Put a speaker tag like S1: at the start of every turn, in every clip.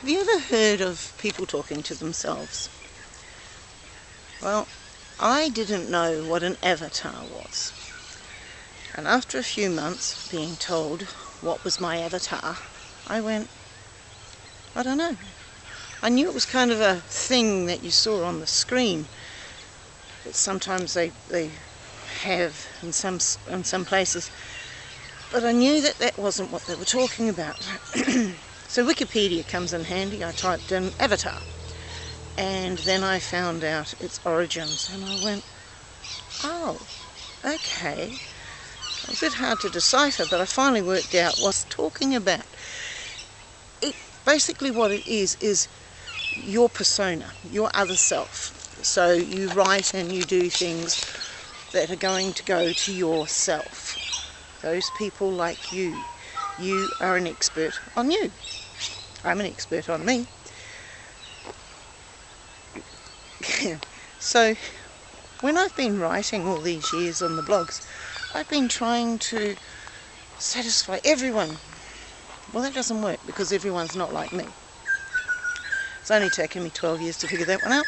S1: Have you ever heard of people talking to themselves? Well, I didn't know what an avatar was. And after a few months being told what was my avatar, I went, I don't know. I knew it was kind of a thing that you saw on the screen that sometimes they, they have in some, in some places. But I knew that that wasn't what they were talking about. so Wikipedia comes in handy. I typed in avatar and then I found out its origins and I went, oh, okay. It was A bit hard to decipher, but I finally worked out what it's talking about. It basically what it is is your persona, your other self. So you write and you do things that are going to go to yourself. Those people like you. You are an expert on you. I'm an expert on me. so when I've been writing all these years on the blogs, I've been trying to satisfy everyone. Well, that doesn't work because everyone's not like me. It's only taken me 12 years to figure that one out.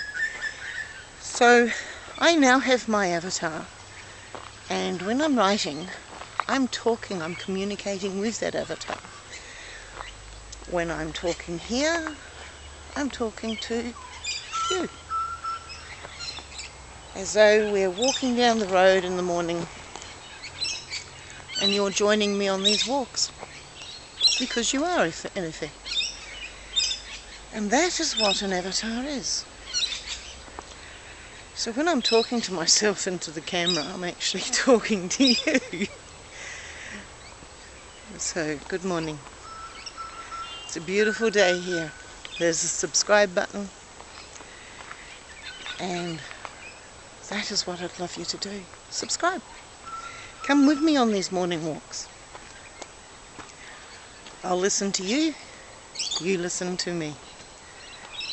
S1: So I now have my avatar and when I'm writing, I'm talking, I'm communicating with that avatar. When I'm talking here, I'm talking to you. As though we're walking down the road in the morning and you're joining me on these walks because you are in effect and that is what an avatar is. So when I'm talking to myself into the camera I'm actually talking to you. So good morning a beautiful day here there's a subscribe button and that is what I'd love you to do. Subscribe. Come with me on these morning walks. I'll listen to you, you listen to me.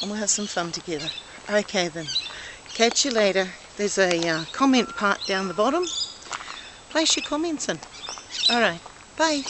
S1: And we'll have some fun together. Okay then. Catch you later. There's a uh, comment part down the bottom. Place your comments in. Alright. Bye.